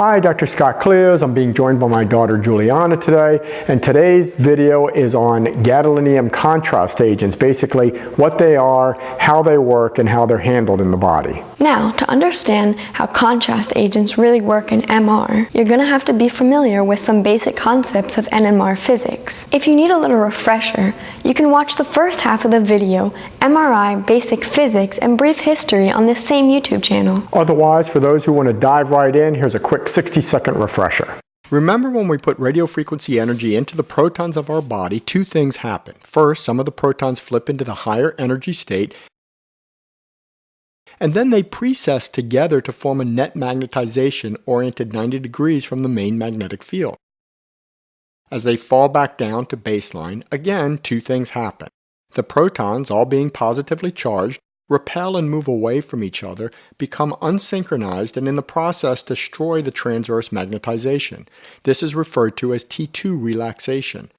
Hi, Dr. Scott Cleos. I'm being joined by my daughter Juliana today, and today's video is on gadolinium contrast agents, basically what they are, how they work, and how they're handled in the body. Now, to understand how contrast agents really work in MR, you're going to have to be familiar with some basic concepts of NMR physics. If you need a little refresher, you can watch the first half of the video, MRI Basic Physics and Brief History on this same YouTube channel. Otherwise, for those who want to dive right in, here's a quick 60 second refresher. Remember when we put radio frequency energy into the protons of our body, two things happen. First, some of the protons flip into the higher energy state, and then they precess together to form a net magnetization oriented 90 degrees from the main magnetic field. As they fall back down to baseline, again, two things happen. The protons, all being positively charged, repel and move away from each other, become unsynchronized, and in the process destroy the transverse magnetization. This is referred to as T2 relaxation.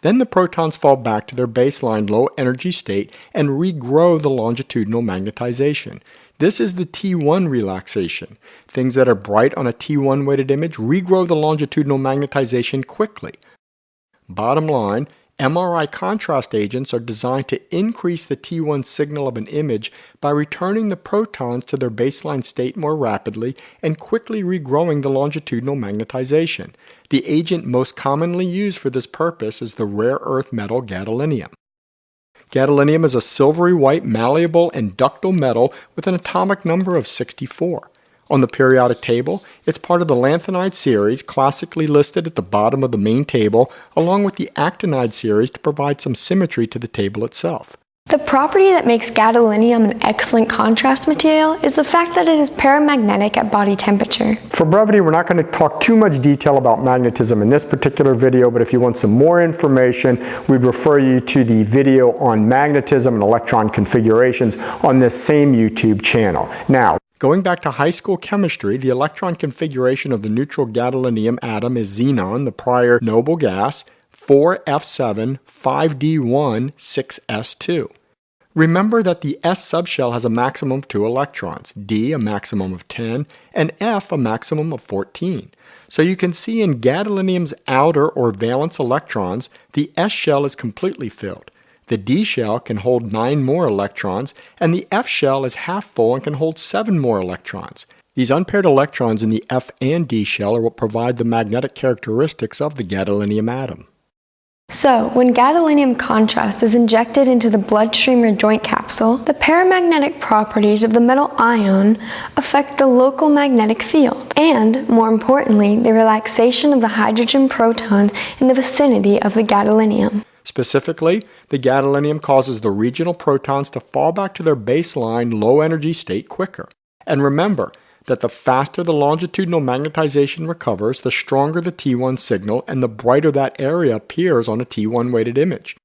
Then the protons fall back to their baseline low energy state and regrow the longitudinal magnetization. This is the T1 relaxation. Things that are bright on a T1 weighted image regrow the longitudinal magnetization quickly. Bottom line, MRI contrast agents are designed to increase the T1 signal of an image by returning the protons to their baseline state more rapidly and quickly regrowing the longitudinal magnetization. The agent most commonly used for this purpose is the rare earth metal gadolinium. Gadolinium is a silvery white malleable and ductile metal with an atomic number of 64. On the periodic table, it's part of the lanthanide series, classically listed at the bottom of the main table, along with the actinide series to provide some symmetry to the table itself. The property that makes gadolinium an excellent contrast material is the fact that it is paramagnetic at body temperature. For brevity, we're not going to talk too much detail about magnetism in this particular video, but if you want some more information, we'd refer you to the video on magnetism and electron configurations on this same YouTube channel. Now, Going back to high school chemistry, the electron configuration of the neutral gadolinium atom is xenon, the prior noble gas, 4F7, 5D1, 6S2. Remember that the S subshell has a maximum of 2 electrons, D a maximum of 10, and F a maximum of 14. So you can see in gadolinium's outer or valence electrons, the S shell is completely filled. The D shell can hold 9 more electrons, and the F shell is half full and can hold 7 more electrons. These unpaired electrons in the F and D shell are what provide the magnetic characteristics of the gadolinium atom. So, when gadolinium contrast is injected into the bloodstream or joint capsule, the paramagnetic properties of the metal ion affect the local magnetic field, and, more importantly, the relaxation of the hydrogen protons in the vicinity of the gadolinium. Specifically, the gadolinium causes the regional protons to fall back to their baseline low energy state quicker. And remember that the faster the longitudinal magnetization recovers, the stronger the T1 signal and the brighter that area appears on a T1 weighted image.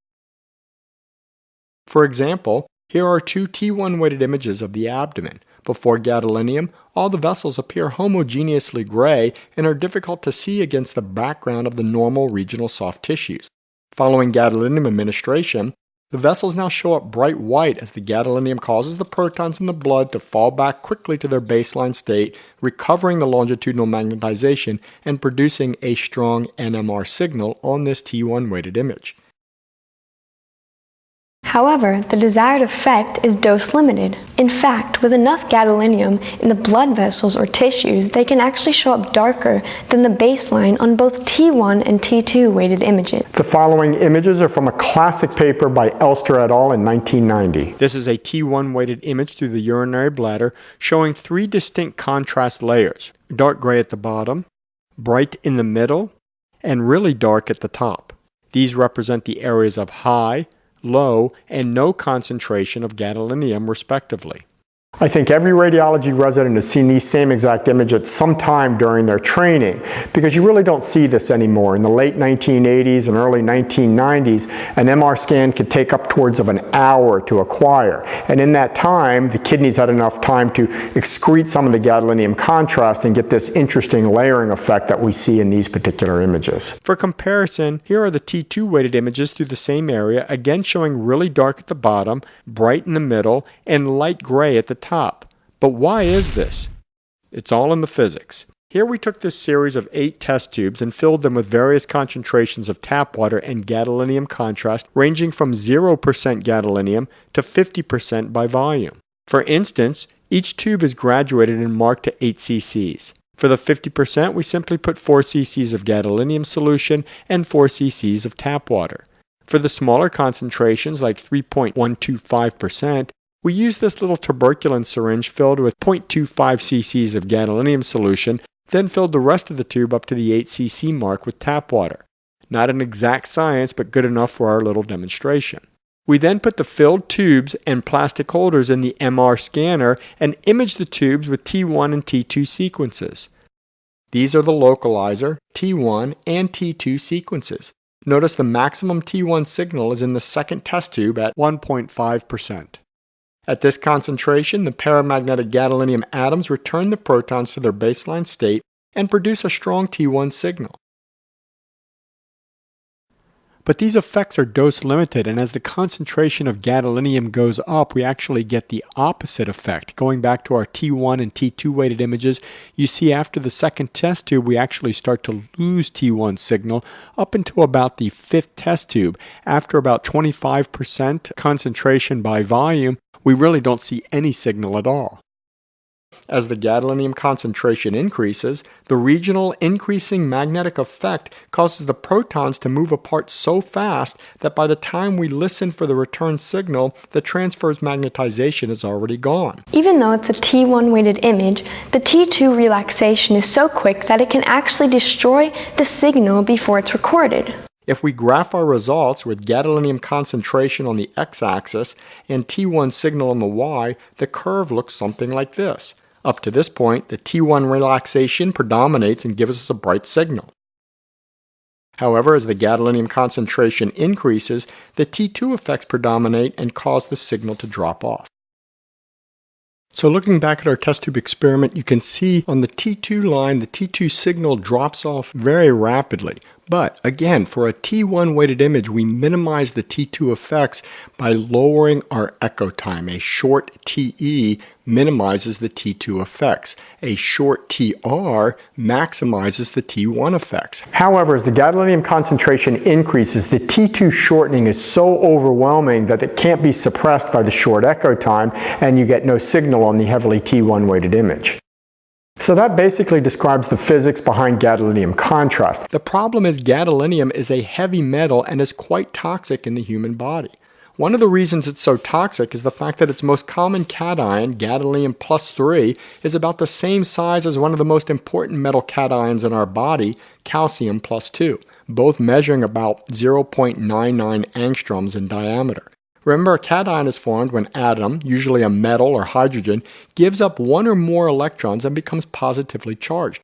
For example, here are two T1 weighted images of the abdomen. Before gadolinium, all the vessels appear homogeneously gray and are difficult to see against the background of the normal regional soft tissues. Following gadolinium administration, the vessels now show up bright white as the gadolinium causes the protons in the blood to fall back quickly to their baseline state, recovering the longitudinal magnetization and producing a strong NMR signal on this T1 weighted image. However, the desired effect is dose limited. In fact, with enough gadolinium in the blood vessels or tissues, they can actually show up darker than the baseline on both T1 and T2 weighted images. The following images are from a classic paper by Elster et al. in 1990. This is a T1 weighted image through the urinary bladder showing three distinct contrast layers. Dark gray at the bottom, bright in the middle, and really dark at the top. These represent the areas of high, low, and no concentration of gadolinium respectively. I think every radiology resident has seen these same exact image at some time during their training because you really don't see this anymore. In the late 1980s and early 1990s, an MR scan could take up towards of an hour to acquire. And in that time, the kidneys had enough time to excrete some of the gadolinium contrast and get this interesting layering effect that we see in these particular images. For comparison, here are the T2 weighted images through the same area, again showing really dark at the bottom, bright in the middle, and light gray at the top. But why is this? It's all in the physics. Here we took this series of eight test tubes and filled them with various concentrations of tap water and gadolinium contrast ranging from 0% gadolinium to 50% by volume. For instance, each tube is graduated and marked to 8 cc's. For the 50%, we simply put 4 cc's of gadolinium solution and 4 cc's of tap water. For the smaller concentrations, like 3.125%, we use this little tuberculin syringe filled with 0.25 cc's of gadolinium solution then filled the rest of the tube up to the 8cc mark with tap water. Not an exact science, but good enough for our little demonstration. We then put the filled tubes and plastic holders in the MR scanner and imaged the tubes with T1 and T2 sequences. These are the localizer, T1, and T2 sequences. Notice the maximum T1 signal is in the second test tube at 1.5%. At this concentration, the paramagnetic gadolinium atoms return the protons to their baseline state and produce a strong T1 signal. But these effects are dose limited, and as the concentration of gadolinium goes up, we actually get the opposite effect. Going back to our T1 and T2 weighted images, you see after the second test tube, we actually start to lose T1 signal up until about the fifth test tube. After about 25% concentration by volume, we really don't see any signal at all. As the gadolinium concentration increases, the regional increasing magnetic effect causes the protons to move apart so fast that by the time we listen for the return signal, the transverse magnetization is already gone. Even though it's a T1 weighted image, the T2 relaxation is so quick that it can actually destroy the signal before it's recorded. If we graph our results with gadolinium concentration on the x-axis and T1 signal on the y, the curve looks something like this. Up to this point, the T1 relaxation predominates and gives us a bright signal. However, as the gadolinium concentration increases, the T2 effects predominate and cause the signal to drop off. So looking back at our test tube experiment, you can see on the T2 line, the T2 signal drops off very rapidly. But again, for a T1 weighted image, we minimize the T2 effects by lowering our echo time. A short TE minimizes the T2 effects. A short TR maximizes the T1 effects. However, as the gadolinium concentration increases, the T2 shortening is so overwhelming that it can't be suppressed by the short echo time, and you get no signal on the heavily T1 weighted image. So that basically describes the physics behind gadolinium contrast. The problem is gadolinium is a heavy metal and is quite toxic in the human body. One of the reasons it's so toxic is the fact that its most common cation, gadolinium plus 3, is about the same size as one of the most important metal cations in our body, calcium plus 2, both measuring about 0.99 angstroms in diameter. Remember, a cation is formed when an atom, usually a metal or hydrogen, gives up one or more electrons and becomes positively charged.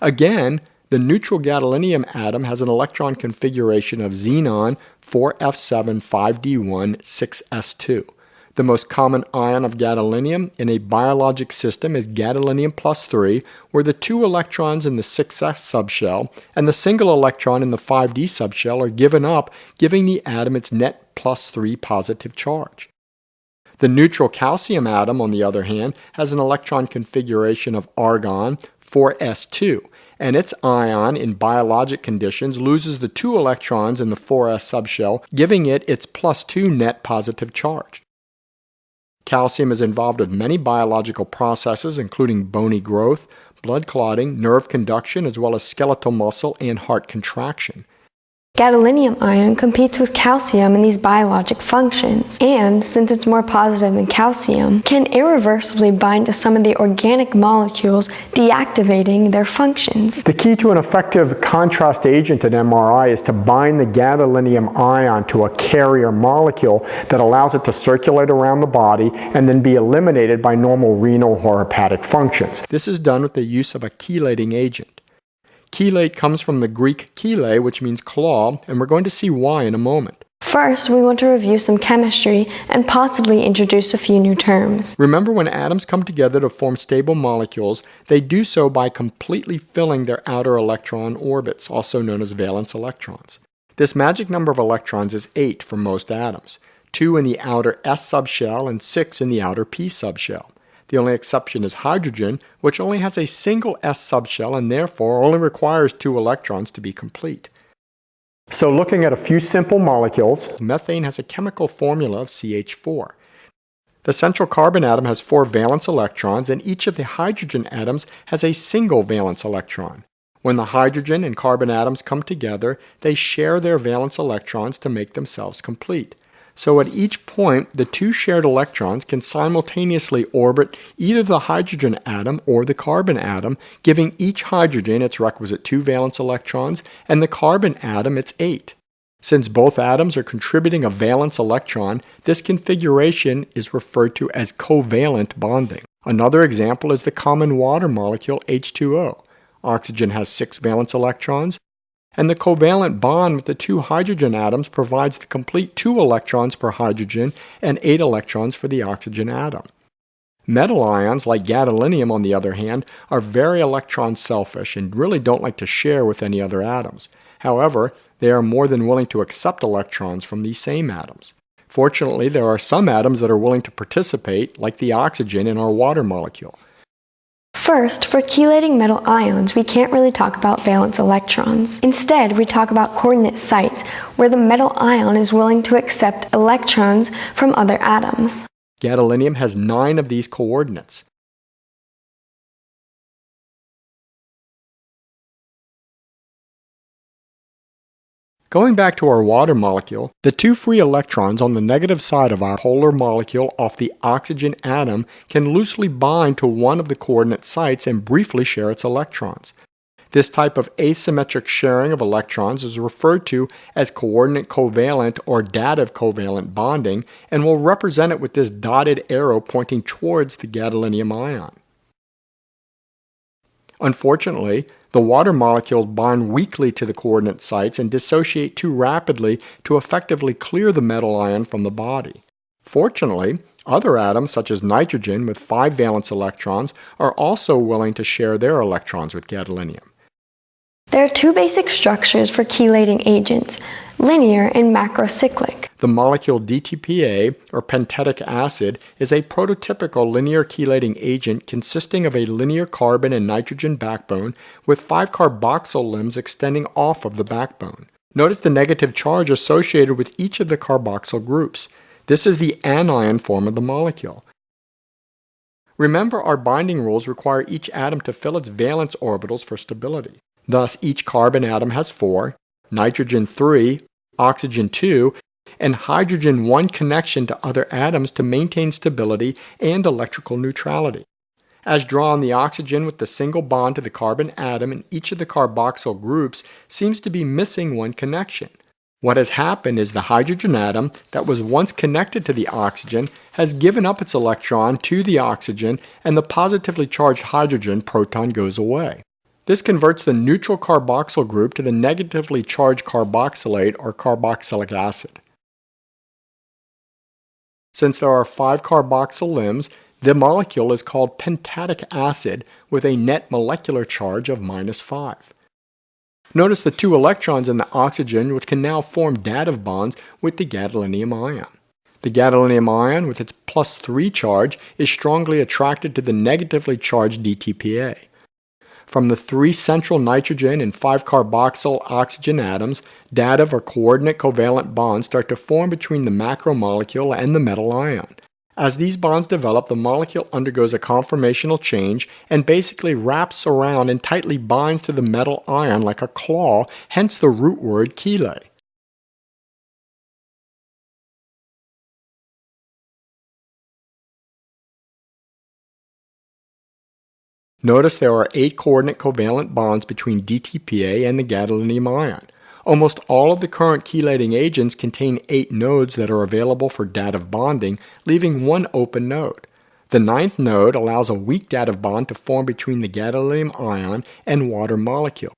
Again, the neutral gadolinium atom has an electron configuration of xenon 4f7 5d1 6s2. The most common ion of gadolinium in a biologic system is gadolinium plus 3, where the two electrons in the 6s subshell and the single electron in the 5d subshell are given up, giving the atom its net plus 3 positive charge. The neutral calcium atom, on the other hand, has an electron configuration of argon 4s2, and its ion in biologic conditions loses the two electrons in the 4s subshell, giving it its plus 2 net positive charge. Calcium is involved with many biological processes, including bony growth, blood clotting, nerve conduction, as well as skeletal muscle and heart contraction. Gadolinium ion competes with calcium in these biologic functions, and since it's more positive than calcium, can irreversibly bind to some of the organic molecules, deactivating their functions. The key to an effective contrast agent in MRI is to bind the gadolinium ion to a carrier molecule that allows it to circulate around the body and then be eliminated by normal renal or hepatic functions. This is done with the use of a chelating agent. Chelate comes from the Greek chele, which means claw, and we're going to see why in a moment. First, we want to review some chemistry and possibly introduce a few new terms. Remember when atoms come together to form stable molecules, they do so by completely filling their outer electron orbits, also known as valence electrons. This magic number of electrons is 8 for most atoms, 2 in the outer s subshell and 6 in the outer p subshell. The only exception is hydrogen, which only has a single s subshell and therefore only requires two electrons to be complete. So looking at a few simple molecules, methane has a chemical formula of CH4. The central carbon atom has four valence electrons and each of the hydrogen atoms has a single valence electron. When the hydrogen and carbon atoms come together, they share their valence electrons to make themselves complete. So at each point, the two shared electrons can simultaneously orbit either the hydrogen atom or the carbon atom, giving each hydrogen its requisite two valence electrons and the carbon atom its eight. Since both atoms are contributing a valence electron, this configuration is referred to as covalent bonding. Another example is the common water molecule H2O. Oxygen has six valence electrons, and the covalent bond with the two hydrogen atoms provides the complete 2 electrons per hydrogen and 8 electrons for the oxygen atom. Metal ions, like gadolinium on the other hand, are very electron selfish and really don't like to share with any other atoms. However, they are more than willing to accept electrons from these same atoms. Fortunately, there are some atoms that are willing to participate, like the oxygen in our water molecule. First, for chelating metal ions, we can't really talk about valence electrons. Instead, we talk about coordinate sites, where the metal ion is willing to accept electrons from other atoms. Gadolinium has nine of these coordinates. Going back to our water molecule, the two free electrons on the negative side of our polar molecule off the oxygen atom can loosely bind to one of the coordinate sites and briefly share its electrons. This type of asymmetric sharing of electrons is referred to as coordinate covalent or dative covalent bonding and we'll represent it with this dotted arrow pointing towards the gadolinium ion. Unfortunately, the water molecules bind weakly to the coordinate sites and dissociate too rapidly to effectively clear the metal ion from the body. Fortunately, other atoms, such as nitrogen with five valence electrons, are also willing to share their electrons with gadolinium. There are two basic structures for chelating agents, linear and macrocyclic. The molecule DTPA, or pentetic acid, is a prototypical linear chelating agent consisting of a linear carbon and nitrogen backbone with five carboxyl limbs extending off of the backbone. Notice the negative charge associated with each of the carboxyl groups. This is the anion form of the molecule. Remember our binding rules require each atom to fill its valence orbitals for stability. Thus, each carbon atom has four, nitrogen 3, oxygen 2, and hydrogen 1 connection to other atoms to maintain stability and electrical neutrality. As drawn, the oxygen with the single bond to the carbon atom in each of the carboxyl groups seems to be missing one connection. What has happened is the hydrogen atom that was once connected to the oxygen has given up its electron to the oxygen and the positively charged hydrogen proton goes away. This converts the neutral carboxyl group to the negatively charged carboxylate or carboxylic acid. Since there are five carboxyl limbs, the molecule is called pentetic acid with a net molecular charge of minus 5. Notice the two electrons in the oxygen which can now form dative bonds with the gadolinium ion. The gadolinium ion with its plus 3 charge is strongly attracted to the negatively charged DTPA. From the three central nitrogen and five carboxyl oxygen atoms, dative or coordinate covalent bonds start to form between the macromolecule and the metal ion. As these bonds develop, the molecule undergoes a conformational change and basically wraps around and tightly binds to the metal ion like a claw, hence the root word chele. Notice there are eight coordinate covalent bonds between DTPA and the gadolinium ion. Almost all of the current chelating agents contain eight nodes that are available for dative bonding, leaving one open node. The ninth node allows a weak dative bond to form between the gadolinium ion and water molecule.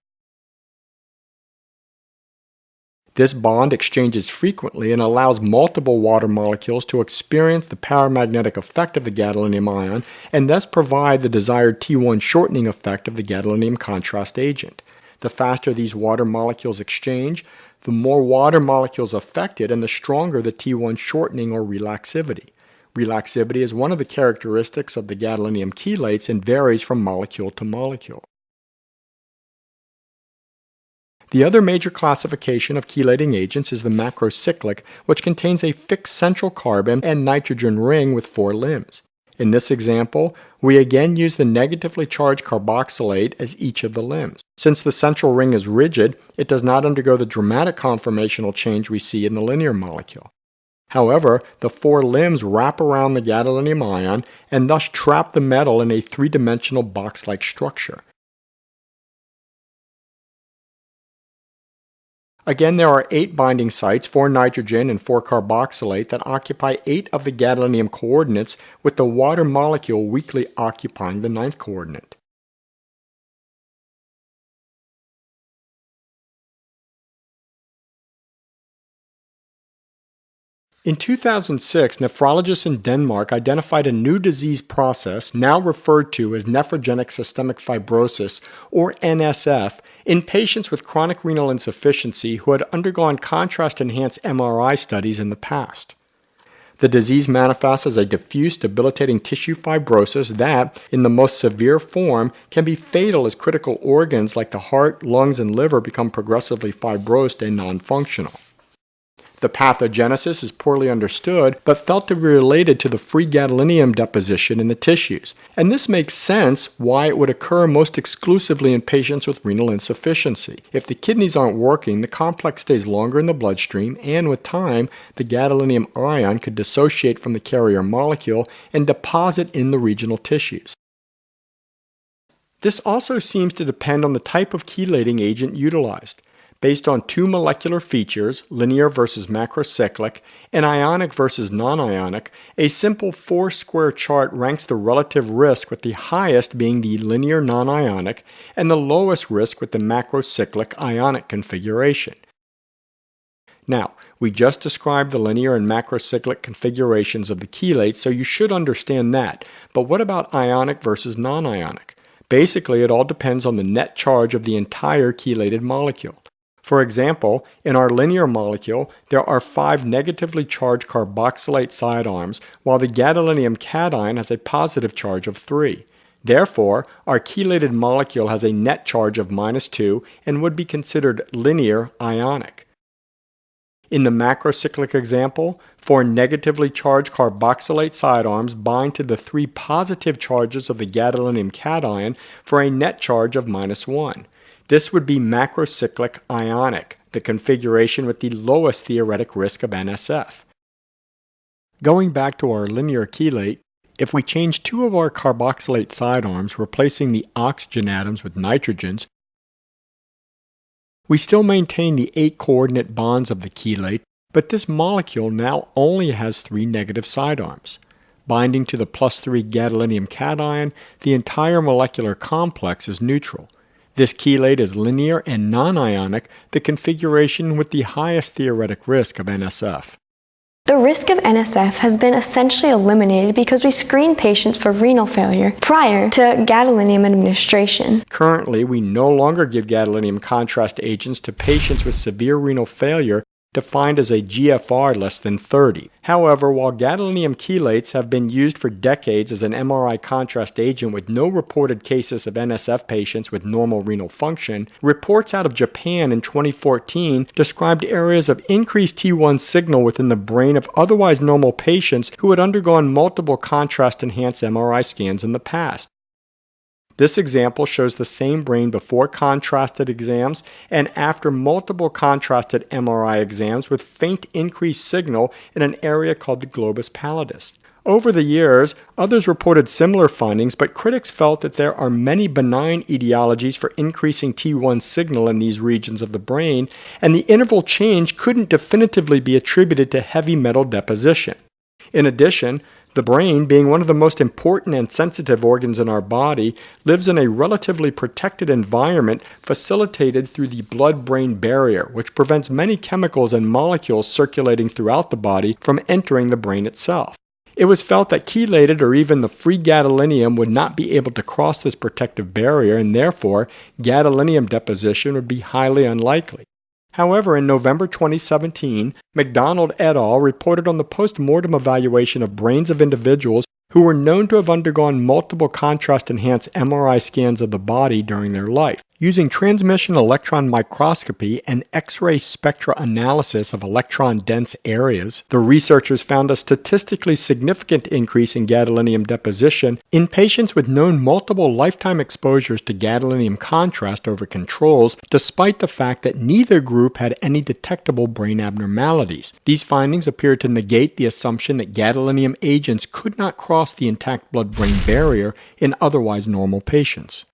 This bond exchanges frequently and allows multiple water molecules to experience the paramagnetic effect of the gadolinium ion and thus provide the desired T1 shortening effect of the gadolinium contrast agent. The faster these water molecules exchange, the more water molecules affected and the stronger the T1 shortening or relaxivity. Relaxivity is one of the characteristics of the gadolinium chelates and varies from molecule to molecule. The other major classification of chelating agents is the macrocyclic, which contains a fixed central carbon and nitrogen ring with four limbs. In this example, we again use the negatively charged carboxylate as each of the limbs. Since the central ring is rigid, it does not undergo the dramatic conformational change we see in the linear molecule. However, the four limbs wrap around the gadolinium ion and thus trap the metal in a three-dimensional box-like structure. Again, there are eight binding sites, four nitrogen and four carboxylate, that occupy eight of the gadolinium coordinates, with the water molecule weakly occupying the ninth coordinate. In 2006, nephrologists in Denmark identified a new disease process, now referred to as nephrogenic systemic fibrosis, or NSF, in patients with chronic renal insufficiency who had undergone contrast enhanced MRI studies in the past. The disease manifests as a diffuse debilitating tissue fibrosis that, in the most severe form, can be fatal as critical organs like the heart, lungs, and liver become progressively fibrosed and non functional. The pathogenesis is poorly understood, but felt to be related to the free gadolinium deposition in the tissues. And this makes sense why it would occur most exclusively in patients with renal insufficiency. If the kidneys aren't working, the complex stays longer in the bloodstream, and with time, the gadolinium ion could dissociate from the carrier molecule and deposit in the regional tissues. This also seems to depend on the type of chelating agent utilized based on two molecular features, linear versus macrocyclic, and ionic versus non-ionic, a simple four-square chart ranks the relative risk with the highest being the linear non-ionic and the lowest risk with the macrocyclic ionic configuration. Now, we just described the linear and macrocyclic configurations of the chelates, so you should understand that. But what about ionic versus non-ionic? Basically, it all depends on the net charge of the entire chelated molecule. For example, in our linear molecule, there are five negatively charged carboxylate side arms, while the gadolinium cation has a positive charge of 3. Therefore, our chelated molecule has a net charge of minus 2 and would be considered linear ionic. In the macrocyclic example, four negatively charged carboxylate side arms bind to the three positive charges of the gadolinium cation for a net charge of minus 1. This would be macrocyclic ionic, the configuration with the lowest theoretic risk of NSF. Going back to our linear chelate, if we change two of our carboxylate side arms, replacing the oxygen atoms with nitrogens, we still maintain the eight coordinate bonds of the chelate, but this molecule now only has three negative side arms. Binding to the plus 3 gadolinium cation, the entire molecular complex is neutral, this chelate is linear and non-ionic, the configuration with the highest theoretic risk of NSF. The risk of NSF has been essentially eliminated because we screen patients for renal failure prior to gadolinium administration. Currently, we no longer give gadolinium contrast agents to patients with severe renal failure defined as a GFR less than 30. However, while gadolinium chelates have been used for decades as an MRI contrast agent with no reported cases of NSF patients with normal renal function, reports out of Japan in 2014 described areas of increased T1 signal within the brain of otherwise normal patients who had undergone multiple contrast enhanced MRI scans in the past. This example shows the same brain before contrasted exams and after multiple contrasted MRI exams with faint increased signal in an area called the globus pallidus. Over the years, others reported similar findings, but critics felt that there are many benign etiologies for increasing T1 signal in these regions of the brain, and the interval change couldn't definitively be attributed to heavy metal deposition. In addition, the brain, being one of the most important and sensitive organs in our body, lives in a relatively protected environment facilitated through the blood brain barrier, which prevents many chemicals and molecules circulating throughout the body from entering the brain itself. It was felt that chelated or even the free gadolinium would not be able to cross this protective barrier, and therefore gadolinium deposition would be highly unlikely. However, in November 2017, McDonald et al. reported on the post-mortem evaluation of brains of individuals who were known to have undergone multiple contrast enhanced MRI scans of the body during their life. Using transmission electron microscopy and X-ray spectra analysis of electron-dense areas, the researchers found a statistically significant increase in gadolinium deposition in patients with known multiple lifetime exposures to gadolinium contrast over controls, despite the fact that neither group had any detectable brain abnormalities. These findings appear to negate the assumption that gadolinium agents could not cross the intact blood-brain barrier in otherwise normal patients.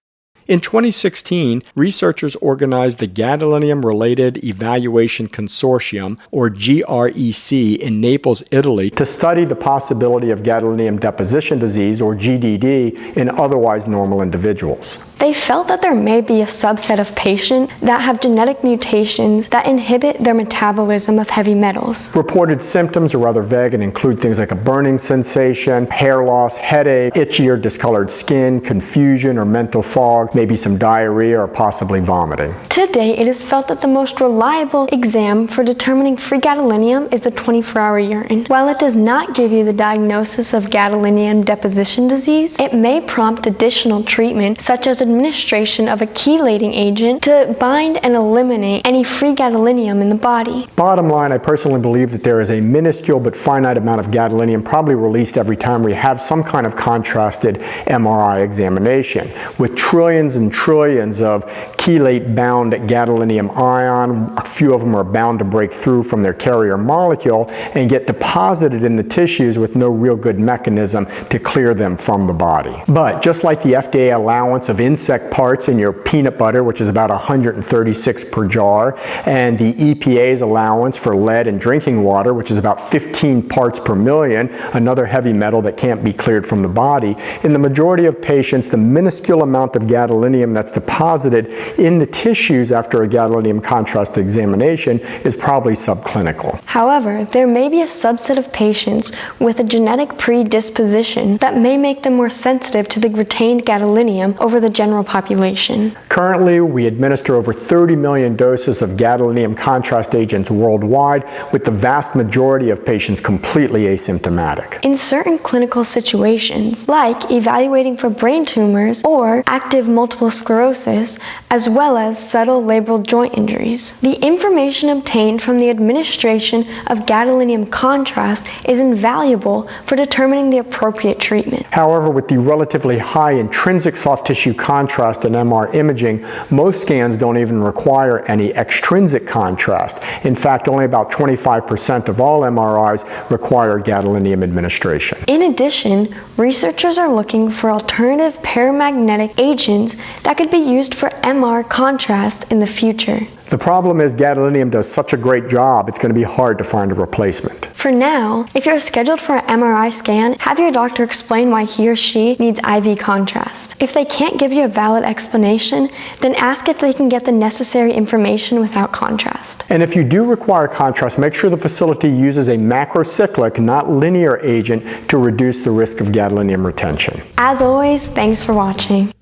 In 2016, researchers organized the Gadolinium Related Evaluation Consortium, or GREC, in Naples, Italy, to study the possibility of gadolinium deposition disease, or GDD, in otherwise normal individuals. They felt that there may be a subset of patients that have genetic mutations that inhibit their metabolism of heavy metals. Reported symptoms are rather vague and include things like a burning sensation, hair loss, headache, itchy or discolored skin, confusion or mental fog, maybe some diarrhea or possibly vomiting. Today, it is felt that the most reliable exam for determining free gadolinium is the 24-hour urine. While it does not give you the diagnosis of gadolinium deposition disease, it may prompt additional treatment such as administration of a chelating agent to bind and eliminate any free gadolinium in the body. Bottom line, I personally believe that there is a minuscule but finite amount of gadolinium probably released every time we have some kind of contrasted MRI examination. With trillions and trillions of chelate bound gadolinium ion, a few of them are bound to break through from their carrier molecule and get deposited in the tissues with no real good mechanism to clear them from the body. But just like the FDA allowance of insect insect parts in your peanut butter, which is about 136 per jar, and the EPA's allowance for lead in drinking water, which is about 15 parts per million, another heavy metal that can't be cleared from the body. In the majority of patients, the minuscule amount of gadolinium that's deposited in the tissues after a gadolinium contrast examination is probably subclinical. However, there may be a subset of patients with a genetic predisposition that may make them more sensitive to the retained gadolinium over the general population. Currently, we administer over 30 million doses of gadolinium contrast agents worldwide, with the vast majority of patients completely asymptomatic. In certain clinical situations, like evaluating for brain tumors or active multiple sclerosis, as well as subtle labral joint injuries, the information obtained from the administration of gadolinium contrast is invaluable for determining the appropriate treatment. However, with the relatively high intrinsic soft tissue contrast contrast in MR imaging, most scans don't even require any extrinsic contrast. In fact, only about 25% of all MRIs require gadolinium administration. In addition, researchers are looking for alternative paramagnetic agents that could be used for MR contrast in the future. The problem is gadolinium does such a great job, it's going to be hard to find a replacement. For now, if you're scheduled for an MRI scan, have your doctor explain why he or she needs IV contrast. If they can't give you a valid explanation, then ask if they can get the necessary information without contrast. And if you do require contrast, make sure the facility uses a macrocyclic, not linear agent to reduce the risk of gadolinium retention. As always, thanks for watching.